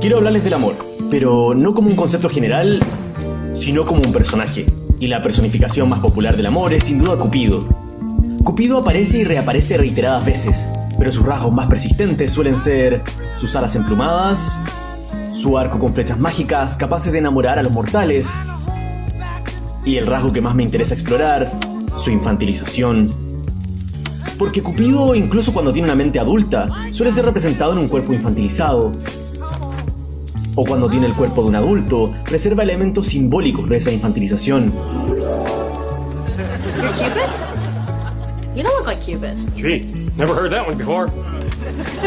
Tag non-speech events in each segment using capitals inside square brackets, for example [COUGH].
Quiero hablarles del amor, pero no como un concepto general, sino como un personaje. Y la personificación más popular del amor es sin duda Cupido. Cupido aparece y reaparece reiteradas veces, pero sus rasgos más persistentes suelen ser sus alas emplumadas, su arco con flechas mágicas capaces de enamorar a los mortales, y el rasgo que más me interesa explorar, su infantilización. Porque Cupido, incluso cuando tiene una mente adulta, suele ser representado en un cuerpo infantilizado. O cuando tiene el cuerpo de un adulto, reserva elementos simbólicos de esa infantilización. You're Cupid? You don't look like Cupid. Gee, never heard that one before.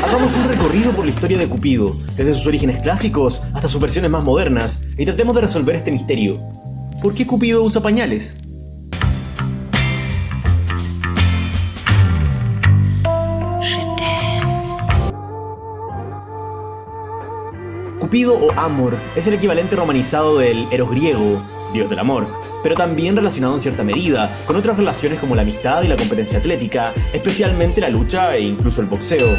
Hagamos un recorrido por la historia de Cupido, desde sus orígenes clásicos hasta sus versiones más modernas, y tratemos de resolver este misterio. ¿Por qué Cupido usa pañales? Cupido o Amor es el equivalente romanizado del Eros griego, dios del amor, pero también relacionado en cierta medida con otras relaciones como la amistad y la competencia atlética, especialmente la lucha e incluso el boxeo.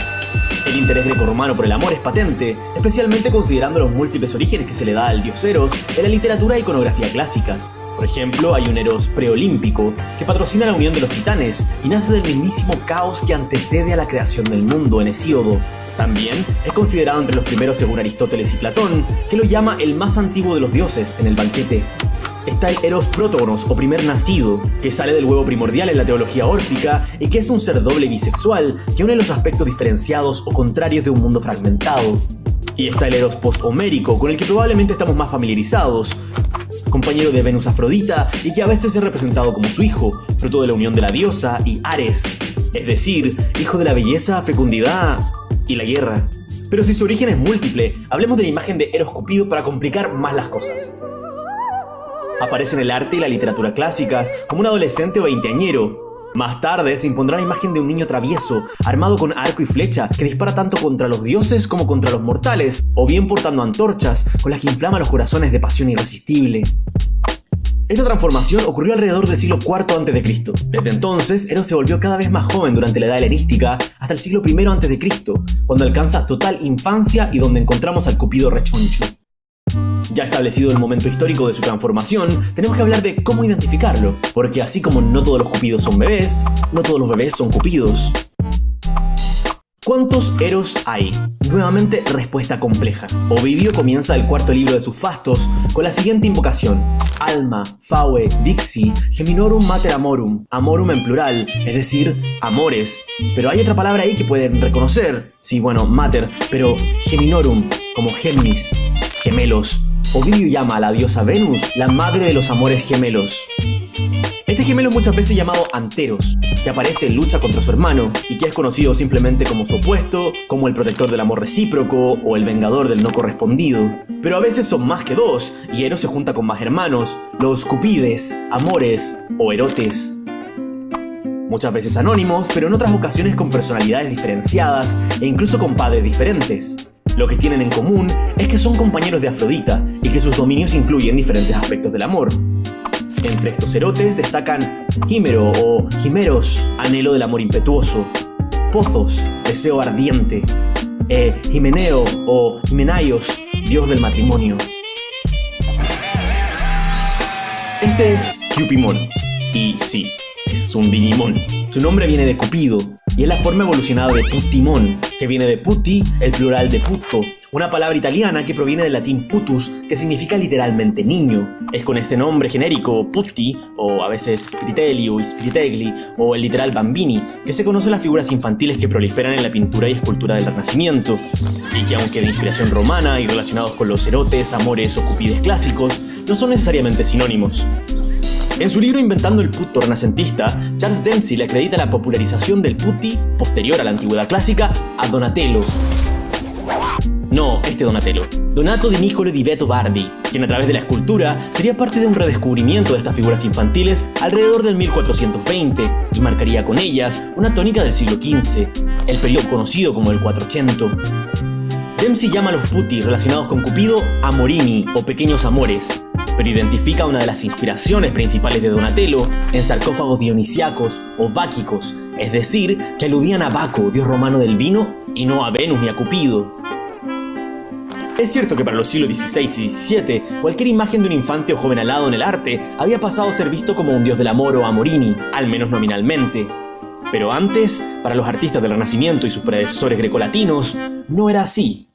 El interés greco-romano por el amor es patente, especialmente considerando los múltiples orígenes que se le da al dios Eros en la literatura e iconografía clásicas. Por ejemplo, hay un Eros preolímpico que patrocina la unión de los titanes y nace del mismísimo caos que antecede a la creación del mundo en Hesíodo. También es considerado entre los primeros según Aristóteles y Platón, que lo llama el más antiguo de los dioses en el banquete está el Eros Prótogonos o primer nacido, que sale del huevo primordial en la teología órfica y que es un ser doble bisexual que une los aspectos diferenciados o contrarios de un mundo fragmentado. Y está el Eros post-homérico, con el que probablemente estamos más familiarizados, compañero de Venus Afrodita y que a veces es representado como su hijo, fruto de la unión de la diosa y Ares, es decir, hijo de la belleza, fecundidad y la guerra. Pero si su origen es múltiple, hablemos de la imagen de Eros Cupido para complicar más las cosas. Aparece en el arte y la literatura clásicas como un adolescente o veinteañero. Más tarde se impondrá la imagen de un niño travieso, armado con arco y flecha, que dispara tanto contra los dioses como contra los mortales, o bien portando antorchas, con las que inflama los corazones de pasión irresistible. Esta transformación ocurrió alrededor del siglo IV a.C. Desde entonces, Eros se volvió cada vez más joven durante la edad helenística hasta el siglo I a.C., cuando alcanza total infancia y donde encontramos al Cupido rechoncho. Ya establecido el momento histórico de su transformación, tenemos que hablar de cómo identificarlo, porque así como no todos los cupidos son bebés, no todos los bebés son cupidos. ¿Cuántos Eros hay? Nuevamente respuesta compleja. Ovidio comienza el cuarto libro de sus fastos con la siguiente invocación. Alma, Faue, Dixi, Geminorum Mater Amorum. Amorum en plural, es decir, amores. Pero hay otra palabra ahí que pueden reconocer. Sí, bueno, Mater, pero Geminorum, como Géminis, gemelos. Ovidio llama a la diosa Venus la madre de los amores gemelos. Este gemelo muchas veces llamado Anteros, que aparece en lucha contra su hermano y que es conocido simplemente como su opuesto, como el protector del amor recíproco o el vengador del no correspondido. Pero a veces son más que dos, y Eros se junta con más hermanos, los Cupides, Amores o Erotes. Muchas veces anónimos, pero en otras ocasiones con personalidades diferenciadas e incluso con padres diferentes. Lo que tienen en común es que son compañeros de Afrodita y que sus dominios incluyen diferentes aspectos del amor. Entre estos erotes destacan Quimero o Jimeros, anhelo del amor impetuoso, Pozos, deseo ardiente, e Jimeneo o Jimenaios, dios del matrimonio. Este es Cupimon, y sí, es un Digimon. Su nombre viene de Cupido, y es la forma evolucionada de Putimon, que viene de putti, el plural de putto, una palabra italiana que proviene del latín putus, que significa literalmente niño. Es con este nombre genérico, putti, o a veces spiritelli o spiritegli, o el literal bambini, que se conocen las figuras infantiles que proliferan en la pintura y escultura del Renacimiento, y que aunque de inspiración romana y relacionados con los erotes, amores o cupides clásicos, no son necesariamente sinónimos. En su libro Inventando el puto renacentista, Charles Dempsey le acredita la popularización del putti, posterior a la antigüedad clásica, a Donatello. No, este Donatello. Donato di Niccolo di Beto Bardi, quien a través de la escultura sería parte de un redescubrimiento de estas figuras infantiles alrededor del 1420 y marcaría con ellas una tónica del siglo XV, el periodo conocido como el 480. Dempsey llama a los putti relacionados con Cupido amorini o pequeños amores, pero identifica una de las inspiraciones principales de Donatello en sarcófagos dionisiacos o báquicos es decir, que aludían a Baco, dios romano del vino, y no a Venus ni a Cupido. Es cierto que para los siglos XVI y XVII, cualquier imagen de un infante o joven alado en el arte había pasado a ser visto como un dios del amor o amorini, al menos nominalmente. Pero antes, para los artistas del Renacimiento y sus predecesores grecolatinos, no era así.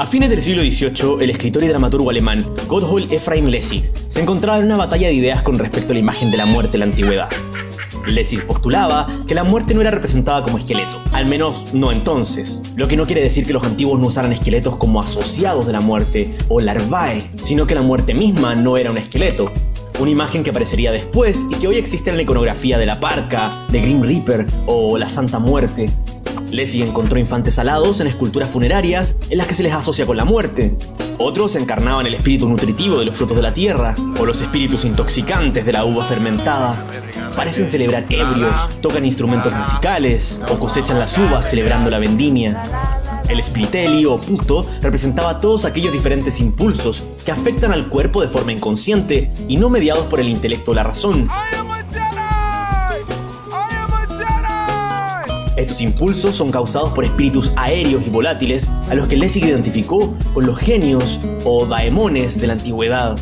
A fines del siglo XVIII, el escritor y dramaturgo alemán Gotthold Ephraim Lessig se encontraba en una batalla de ideas con respecto a la imagen de la muerte en la antigüedad. Lessig postulaba que la muerte no era representada como esqueleto, al menos no entonces, lo que no quiere decir que los antiguos no usaran esqueletos como asociados de la muerte o larvae, sino que la muerte misma no era un esqueleto, una imagen que aparecería después y que hoy existe en la iconografía de la Parca, de Grim Reaper o la Santa Muerte. Lessig encontró infantes alados en esculturas funerarias en las que se les asocia con la muerte. Otros encarnaban el espíritu nutritivo de los frutos de la tierra, o los espíritus intoxicantes de la uva fermentada. Parecen celebrar ebrios, tocan instrumentos musicales, o cosechan las uvas celebrando la vendimia. El spiritelli o puto representaba todos aquellos diferentes impulsos que afectan al cuerpo de forma inconsciente y no mediados por el intelecto o la razón. Estos impulsos son causados por espíritus aéreos y volátiles a los que Lessig identificó con los genios o daemones de la antigüedad.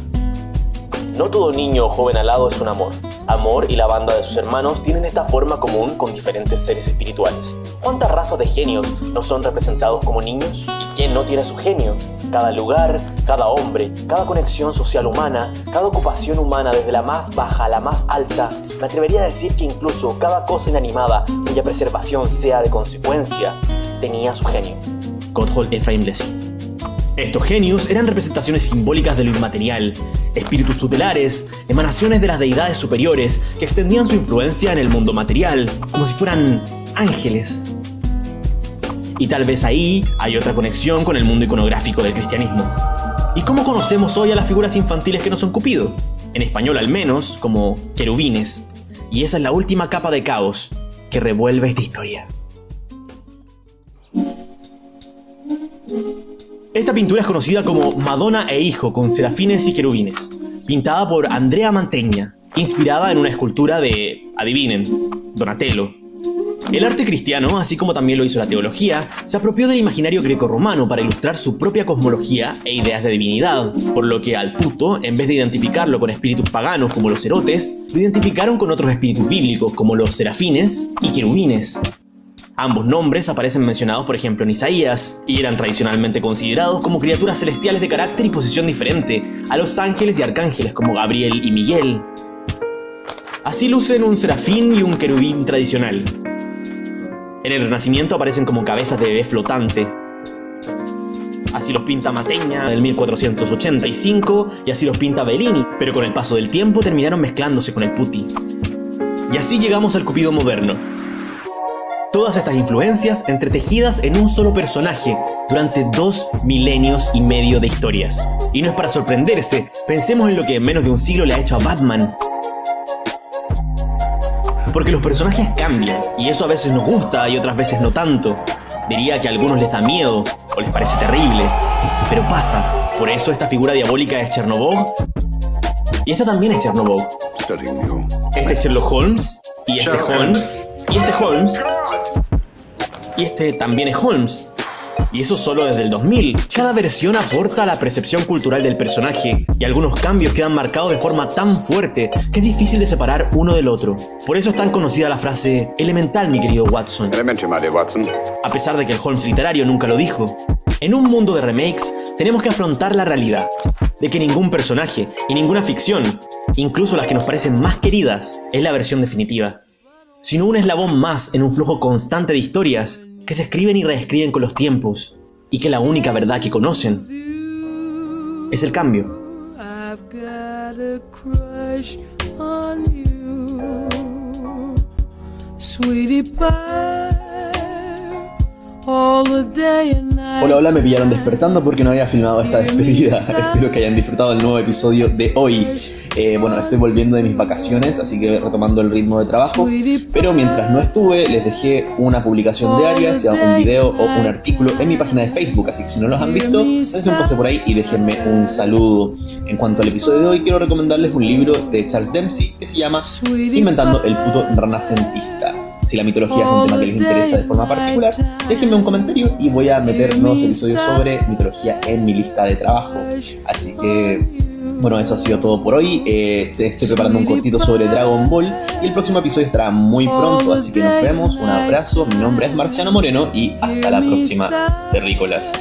No todo niño o joven alado es un amor. Amor y la banda de sus hermanos tienen esta forma común con diferentes seres espirituales. ¿Cuántas razas de genios no son representados como niños? ¿Y quién no tiene su genio? Cada lugar, cada hombre, cada conexión social humana, cada ocupación humana desde la más baja a la más alta, me atrevería a decir que incluso cada cosa inanimada cuya preservación sea de consecuencia, tenía su genio. Gotthold Ephraim Lessing. Estos genios eran representaciones simbólicas de lo inmaterial, espíritus tutelares, emanaciones de las deidades superiores que extendían su influencia en el mundo material, como si fueran ángeles. Y tal vez ahí hay otra conexión con el mundo iconográfico del cristianismo. ¿Y cómo conocemos hoy a las figuras infantiles que no son Cupido? En español al menos, como querubines. Y esa es la última capa de caos que revuelve esta historia. Esta pintura es conocida como Madonna e Hijo con serafines y querubines, pintada por Andrea Mantegna, inspirada en una escultura de, adivinen, Donatello. El arte cristiano, así como también lo hizo la teología, se apropió del imaginario greco-romano para ilustrar su propia cosmología e ideas de divinidad, por lo que al puto, en vez de identificarlo con espíritus paganos como los erotes, lo identificaron con otros espíritus bíblicos como los serafines y querubines. Ambos nombres aparecen mencionados por ejemplo en Isaías, y eran tradicionalmente considerados como criaturas celestiales de carácter y posición diferente a los ángeles y arcángeles como Gabriel y Miguel. Así lucen un serafín y un querubín tradicional. En el Renacimiento aparecen como cabezas de bebé flotante. Así los pinta Mateña del 1485 y así los pinta Bellini, pero con el paso del tiempo terminaron mezclándose con el putti. Y así llegamos al Cupido moderno, Todas estas influencias entretejidas en un solo personaje durante dos milenios y medio de historias. Y no es para sorprenderse, pensemos en lo que en menos de un siglo le ha hecho a Batman. Porque los personajes cambian, y eso a veces nos gusta y otras veces no tanto. Diría que a algunos les da miedo, o les parece terrible, pero pasa. Por eso esta figura diabólica es Chernobog, y esta también es Chernobog. Este es Sherlock Holmes, y este Holmes, y este Holmes, y este también es Holmes. Y eso solo desde el 2000. Cada versión aporta a la percepción cultural del personaje, y algunos cambios quedan marcados de forma tan fuerte que es difícil de separar uno del otro. Por eso es tan conocida la frase elemental, mi querido Watson. Watson. A pesar de que el Holmes literario nunca lo dijo. En un mundo de remakes, tenemos que afrontar la realidad de que ningún personaje y ninguna ficción, incluso las que nos parecen más queridas, es la versión definitiva, sino un eslabón más en un flujo constante de historias que se escriben y reescriben con los tiempos, y que la única verdad que conocen es el cambio. Hola, hola, me pillaron despertando porque no había filmado esta despedida. [LAUGHS] Espero que hayan disfrutado del nuevo episodio de hoy. Eh, bueno, estoy volviendo de mis vacaciones, así que retomando el ritmo de trabajo. Pero mientras no estuve, les dejé una publicación diaria, sea un video o un artículo en mi página de Facebook. Así que si no los han visto, dense un pase por ahí y déjenme un saludo. En cuanto al episodio de hoy, quiero recomendarles un libro de Charles Dempsey que se llama Inventando el puto renacentista. Si la mitología es un tema que les interesa de forma particular, déjenme un comentario y voy a meter nuevos episodios sobre mitología en mi lista de trabajo. Así que bueno, eso ha sido todo por hoy. Eh, te estoy preparando un cortito sobre Dragon Ball y el próximo episodio estará muy pronto, así que nos vemos. Un abrazo, mi nombre es Marciano Moreno y hasta la próxima, terrícolas.